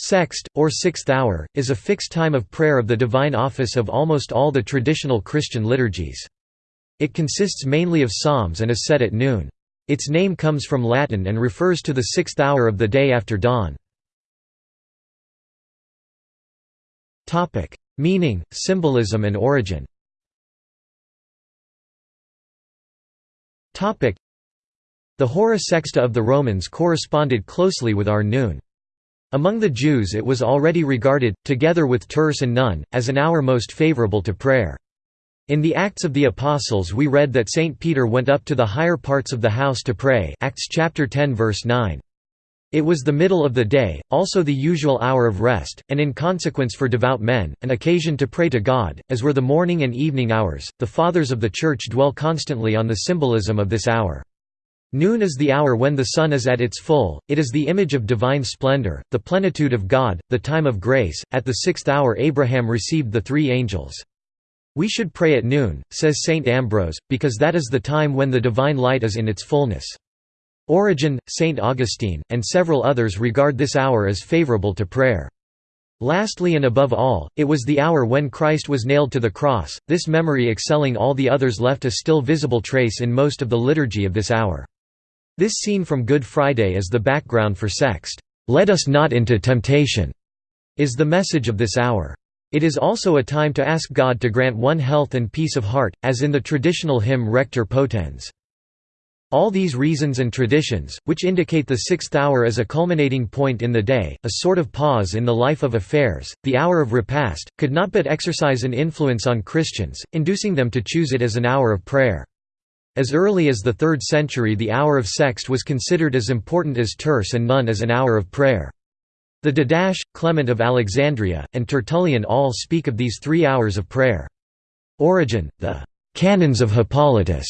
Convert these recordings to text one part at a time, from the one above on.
Sext, or sixth hour, is a fixed time of prayer of the divine office of almost all the traditional Christian liturgies. It consists mainly of psalms and is said at noon. Its name comes from Latin and refers to the sixth hour of the day after dawn. Meaning, symbolism and origin The hora sexta of the Romans corresponded closely with our noon. Among the Jews it was already regarded, together with terce and none, as an hour most favorable to prayer. In the Acts of the Apostles we read that St. Peter went up to the higher parts of the house to pray Acts chapter 10 verse 9. It was the middle of the day, also the usual hour of rest, and in consequence for devout men, an occasion to pray to God, as were the morning and evening hours. The Fathers of the Church dwell constantly on the symbolism of this hour. Noon is the hour when the sun is at its full, it is the image of divine splendor, the plenitude of God, the time of grace. At the sixth hour Abraham received the three angels. We should pray at noon, says St. Ambrose, because that is the time when the divine light is in its fullness. Origen, St. Augustine, and several others regard this hour as favorable to prayer. Lastly and above all, it was the hour when Christ was nailed to the cross, this memory excelling all the others left a still visible trace in most of the liturgy of this hour. This scene from Good Friday is the background for Sext. "'Let us not into temptation' is the message of this hour. It is also a time to ask God to grant one health and peace of heart, as in the traditional hymn Rector Potens. All these reasons and traditions, which indicate the sixth hour as a culminating point in the day, a sort of pause in the life of affairs, the hour of repast, could not but exercise an influence on Christians, inducing them to choose it as an hour of prayer. As early as the 3rd century the hour of sext was considered as important as terce and none as an hour of prayer. The Didache, Clement of Alexandria, and Tertullian all speak of these three hours of prayer. Origen, the «canons of Hippolytus»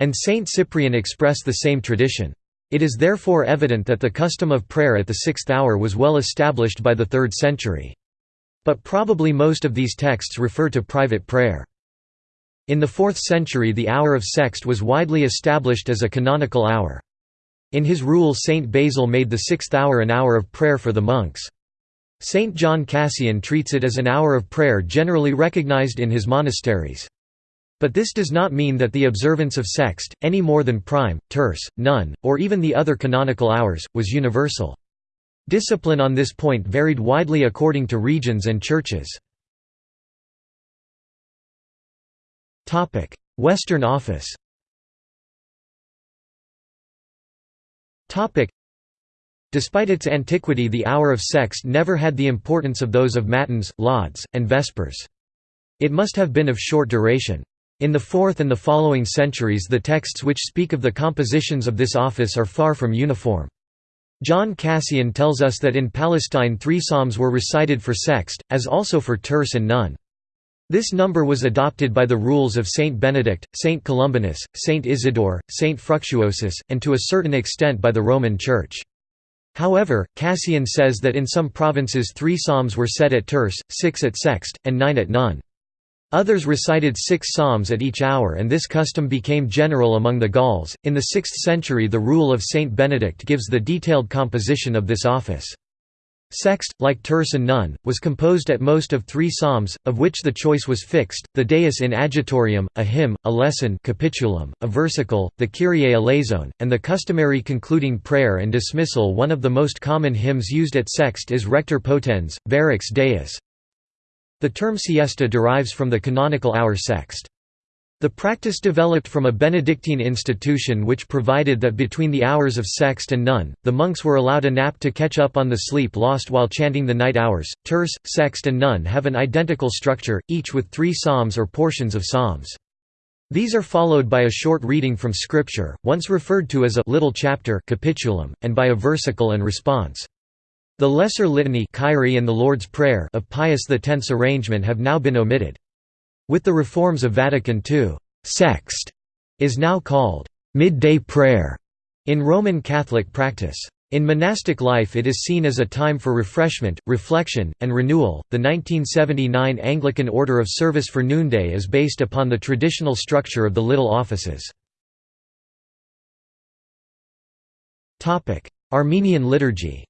and Saint Cyprian express the same tradition. It is therefore evident that the custom of prayer at the sixth hour was well established by the 3rd century. But probably most of these texts refer to private prayer. In the 4th century the hour of sext was widely established as a canonical hour. In his rule Saint Basil made the sixth hour an hour of prayer for the monks. Saint John Cassian treats it as an hour of prayer generally recognized in his monasteries. But this does not mean that the observance of sext, any more than prime, terce, none, or even the other canonical hours, was universal. Discipline on this point varied widely according to regions and churches. Western Office Despite its antiquity the hour of sext never had the importance of those of matins, lauds, and vespers. It must have been of short duration. In the 4th and the following centuries the texts which speak of the compositions of this office are far from uniform. John Cassian tells us that in Palestine three psalms were recited for sext, as also for terce and none. This number was adopted by the rules of Saint Benedict, Saint Columbanus, Saint Isidore, Saint Fructuosus, and to a certain extent by the Roman Church. However, Cassian says that in some provinces three psalms were said at terce, six at sext, and nine at none. Others recited six psalms at each hour and this custom became general among the Gauls. In the 6th century the rule of Saint Benedict gives the detailed composition of this office. Sext, like terce and none, was composed at most of three psalms, of which the choice was fixed, the Deus in adjutorium, a hymn, a lesson capitulum, a versicle, the Kyrie eleison, and the customary concluding prayer and dismissal One of the most common hymns used at Sext is Rector Potens, Verax Deus. The term siesta derives from the canonical hour sext. The practice developed from a Benedictine institution which provided that between the hours of sext and none, the monks were allowed a nap to catch up on the sleep lost while chanting the night hours. Terce, sext and none have an identical structure, each with three psalms or portions of psalms. These are followed by a short reading from Scripture, once referred to as a little chapter capitulum, and by a versicle and response. The Lesser Litany and the Lord's Prayer of Pius X's arrangement have now been omitted. With the reforms of Vatican II, sext is now called midday prayer in Roman Catholic practice. In monastic life it is seen as a time for refreshment, reflection, and renewal. The 1979 Anglican Order of Service for Noonday is based upon the traditional structure of the little offices. Topic: Armenian liturgy.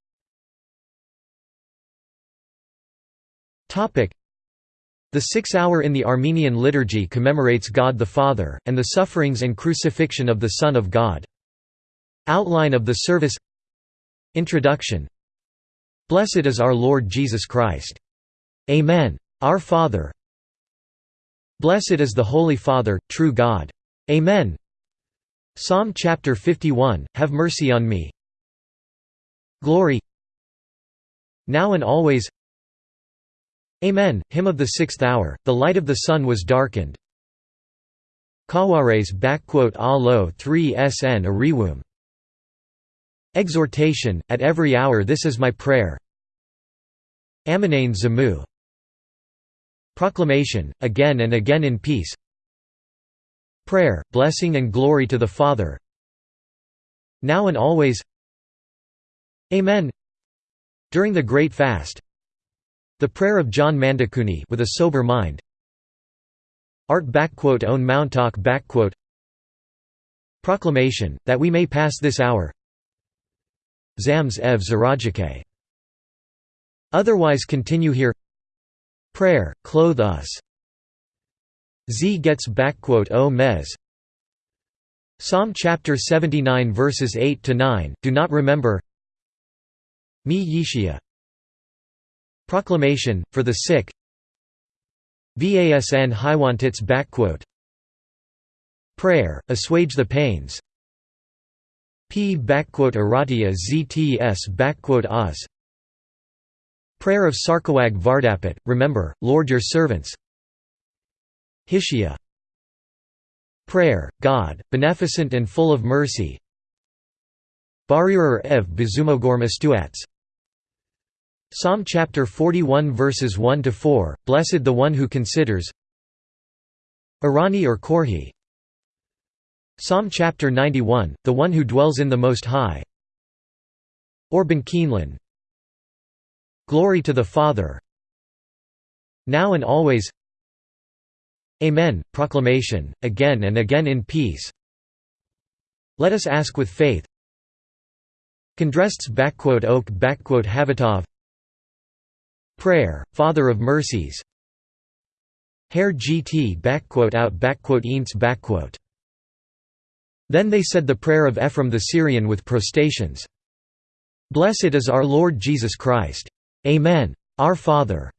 The six-hour in the Armenian liturgy commemorates God the Father, and the sufferings and crucifixion of the Son of God. Outline of the service Introduction Blessed is our Lord Jesus Christ. Amen. Our Father Blessed is the Holy Father, true God. Amen. Psalm chapter 51, Have mercy on me. Glory Now and always Amen. Hymn of the sixth hour, the light of the sun was darkened. Kawares alo 3 sn ariwum. Exhortation, at every hour this is my prayer. Aminane Zamu. Proclamation, again and again in peace. Prayer, blessing and glory to the Father. Now and always. Amen. During the Great Fast, the prayer of John Mandakuni with a sober mind. Art own Mountauk Proclamation, that we may pass this hour. Zams ev Zarajake. Otherwise continue here. Prayer, clothe us. Z gets o mez. Psalm chapter 79 verses 8 to 9 do not remember. Mi Yishia Proclamation, for the sick. Vasn Hiwantits Prayer, assuage the pains. P. Aratia ZTS Oz Prayer of Sarkawag Vardapet, remember, Lord your servants. Hishia Prayer, God, beneficent and full of mercy. Barirer ev bezumogorm estuats Psalm chapter 41 verses 1 to 4 Blessed the one who considers Arani or Korhi. Psalm chapter 91 The one who dwells in the most high. Orban Keeneland Glory to the Father. Now and always. Amen proclamation again and again in peace. Let us ask with faith. Kondrests oak backquote Havitov Prayer, Father of Mercies Hair gt out Then they said the prayer of Ephraim the Syrian with prostrations. Blessed is our Lord Jesus Christ. Amen. Our Father.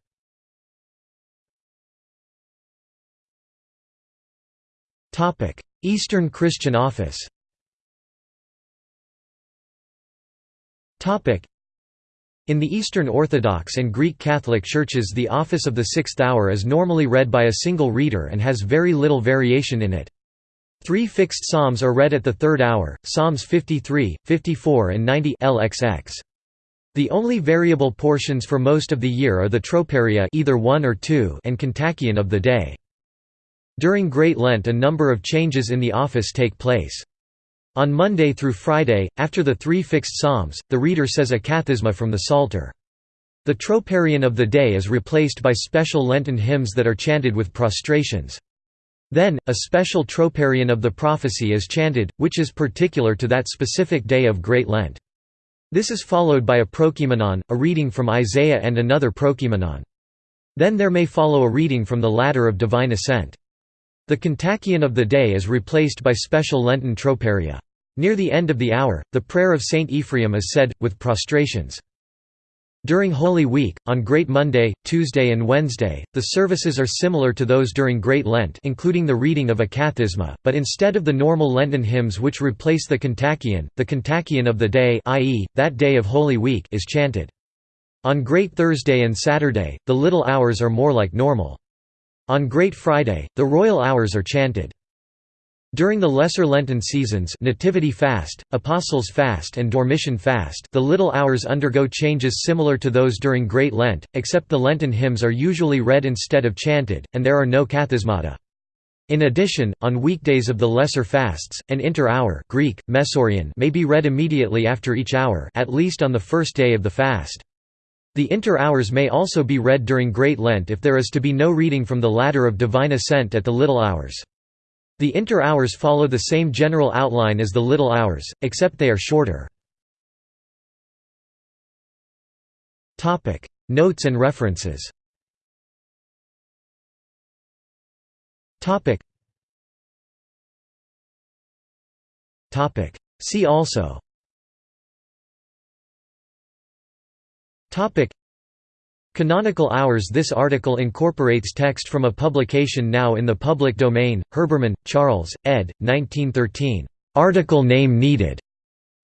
Eastern Christian office in the Eastern Orthodox and Greek Catholic churches the office of the sixth hour is normally read by a single reader and has very little variation in it. Three fixed psalms are read at the third hour, Psalms 53, 54 and 90 LXX. The only variable portions for most of the year are the troparia either one or two and kontakion of the day. During Great Lent a number of changes in the office take place. On Monday through Friday, after the three fixed psalms, the reader says a kathisma from the Psalter. The troparion of the day is replaced by special Lenten hymns that are chanted with prostrations. Then, a special troparion of the prophecy is chanted, which is particular to that specific day of Great Lent. This is followed by a prokimenon, a reading from Isaiah and another prokimenon. Then there may follow a reading from the ladder of divine ascent. The kontakion of the day is replaced by special Lenten troparia. Near the end of the hour, the prayer of Saint Ephraim is said, with prostrations. During Holy Week, on Great Monday, Tuesday and Wednesday, the services are similar to those during Great Lent including the reading of a kathisma, but instead of the normal Lenten hymns which replace the kontakion, the kontakion of the day i.e., that day of Holy Week is chanted. On Great Thursday and Saturday, the little hours are more like normal. On Great Friday, the royal hours are chanted. During the Lesser Lenten seasons Nativity Fast, Apostles' Fast and Dormition Fast the little hours undergo changes similar to those during Great Lent, except the Lenten hymns are usually read instead of chanted, and there are no kathismata. In addition, on weekdays of the lesser fasts, an inter-hour Greek, may be read immediately after each hour at least on the first day of the fast. The inter-hours may also be read during Great Lent if there is to be no reading from the Ladder of Divine Ascent at the Little Hours. The inter-hours follow the same general outline as the Little Hours, except they are shorter. Notes and references See also Canonical hours This article incorporates text from a publication now in the public domain, Herbermann, Charles, ed. 1913. "'Article name needed'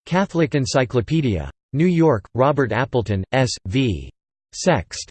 Catholic Encyclopedia. New York, Robert Appleton, S. v. Sext.